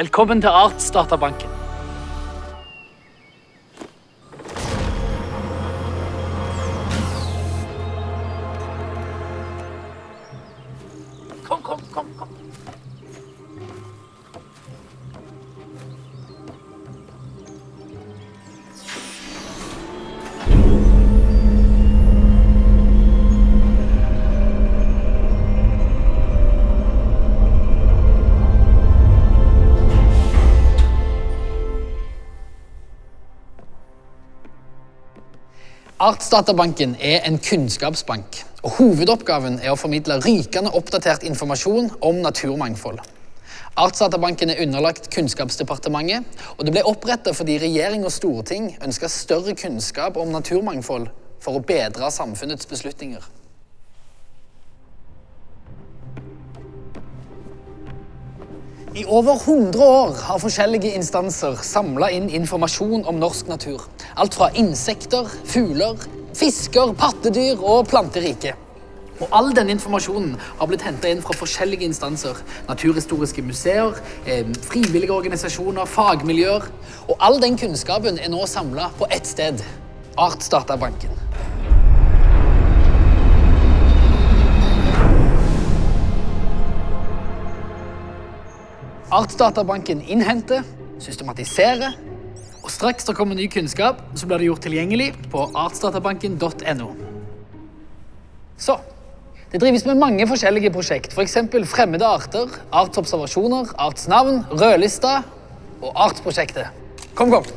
Velkommen til Artsdatabanken. Artsdatabanken er en kunnskapsbank. og Hovedoppgaven er å formidle rykende oppdatert informasjon om naturmangfold. Artsdatabanken er underlagt Kunnskapsdepartementet, og det ble opprettet fordi regjering og storting ønska større kunnskap om naturmangfold for å bedre samfunnets beslutninger. I over 100 år har forskjellige instanser samla inn informasjon om norsk natur. Alt fra insekter, fugler, fisker, pattedyr og planteriket. Og All denne informasjonen har blitt henta inn fra forskjellige instanser. Naturhistoriske museer, eh, frivillige organisasjoner, fagmiljøer. Og all den kunnskapen er nå samla på ett sted. Artsdatabanken. Artsdatabanken innhenter, systematiserer, og straks det kommer ny kunnskap, så blir det gjort tilgjengelig på artsdatabanken.no. Så, det drives med mange forskjellige prosjekt, f.eks. fremmede arter, artsobservasjoner, artsnavn, rødlista og artsprosjektet. Kom, kom!